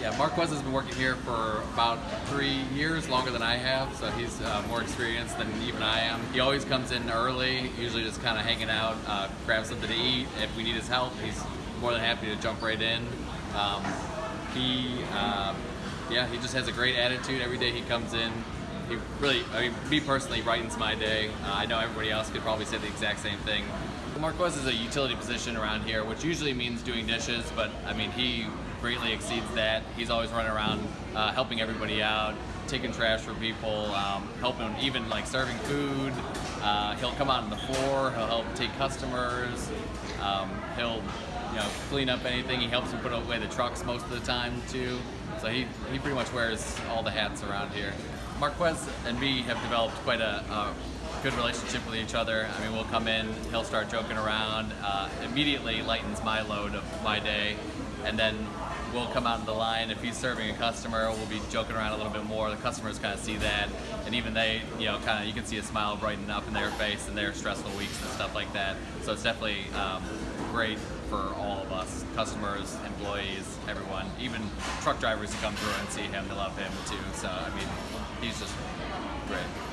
Yeah, Marquez has been working here for about three years, longer than I have, so he's uh, more experienced than even I am. He always comes in early, usually just kind of hanging out, uh, grab something to eat. If we need his help, he's more than happy to jump right in. Um, he, uh, yeah, he just has a great attitude. Every day he comes in, he really, I mean, me personally, brightens my day. Uh, I know everybody else could probably say the exact same thing. Marquez is a utility position around here, which usually means doing dishes, but I mean, he greatly exceeds that. He's always running around uh, helping everybody out, taking trash for people, um, helping even like serving food. Uh, he'll come out on the floor, he'll help take customers, um, he'll you know clean up anything. He helps them put away the trucks most of the time too. So he, he pretty much wears all the hats around here. Marquez and me have developed quite a, a good relationship with each other. I mean, we'll come in, he'll start joking around, uh, immediately lightens my load of my day, and then we'll come out of the line. If he's serving a customer, we'll be joking around a little bit more. The customers kind of see that, and even they, you know, kind of you can see a smile brighten up in their face in their stressful weeks and stuff like that. So it's definitely um, great for all of us, customers, employees, everyone. Even truck drivers who come through and see him, they love him too. So I mean, he's just great.